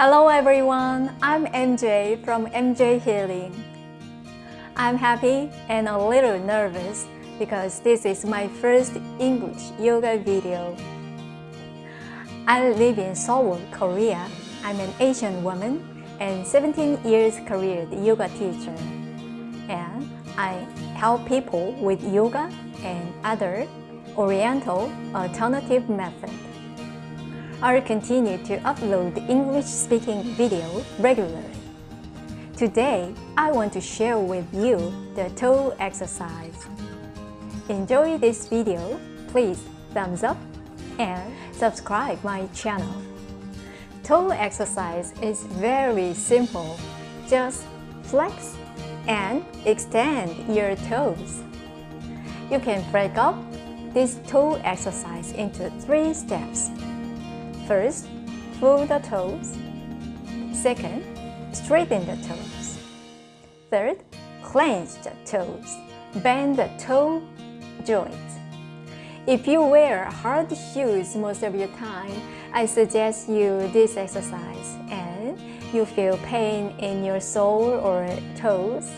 Hello everyone, I'm MJ from MJ Healing. I'm happy and a little nervous because this is my first English yoga video. I live in Seoul, Korea. I'm an Asian woman and 17 years career yoga teacher. And I help people with yoga and other oriental alternative methods. I'll continue to upload English-speaking video regularly. Today, I want to share with you the toe exercise. Enjoy this video, please thumbs up and subscribe my channel. Toe exercise is very simple. Just flex and extend your toes. You can break up this toe exercise into three steps. First, pull the toes. Second, straighten the toes. Third, clench the toes. Bend the toe joints. If you wear hard shoes most of your time, I suggest you this exercise and you feel pain in your sole or toes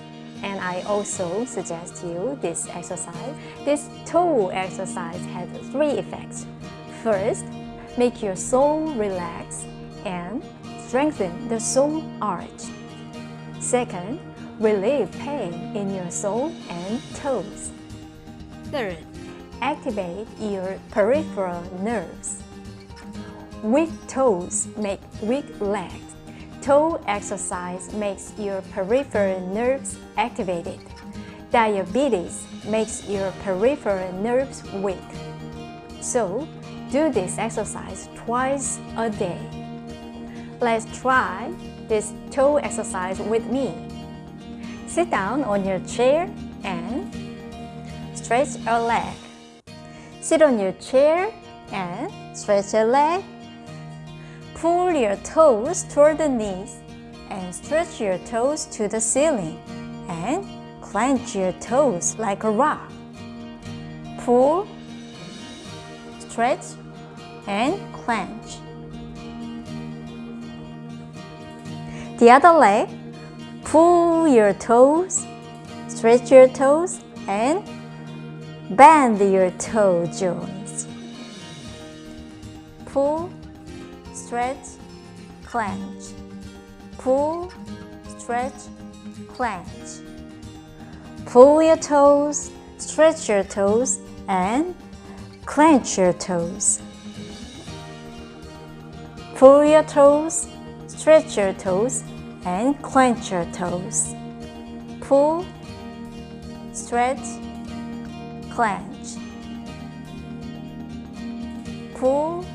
and I also suggest you this exercise. This toe exercise has three effects. First, make your sole relax and strengthen the sole arch. Second, relieve pain in your sole and toes. Third, activate your peripheral nerves. Weak toes make weak legs. Toe exercise makes your peripheral nerves activated. Diabetes makes your peripheral nerves weak. So, do this exercise twice a day. Let's try this toe exercise with me. Sit down on your chair and stretch your leg. Sit on your chair and stretch your leg. Pull your toes toward the knees and stretch your toes to the ceiling and clench your toes like a rock. Pull, stretch, and clench. The other leg, pull your toes, stretch your toes, and bend your toe joints. Pull, stretch, clench. Pull, stretch, clench. Pull your toes, stretch your toes, and clench your toes. Pull your toes, stretch your toes, and clench your toes. Pull, stretch, clench. Pull,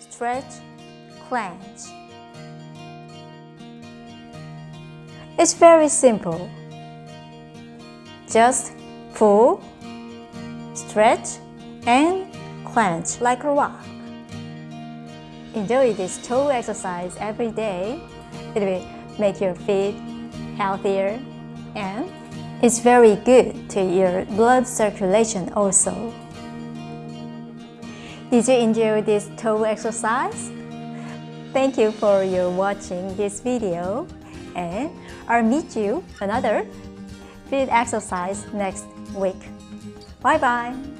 stretch, clench. It's very simple. Just pull, stretch, and clench like a rock. Enjoy this toe exercise every day. It will make your feet healthier and it's very good to your blood circulation also. Did you enjoy this toe exercise? Thank you for your watching this video and I'll meet you another feet exercise next week. Bye bye!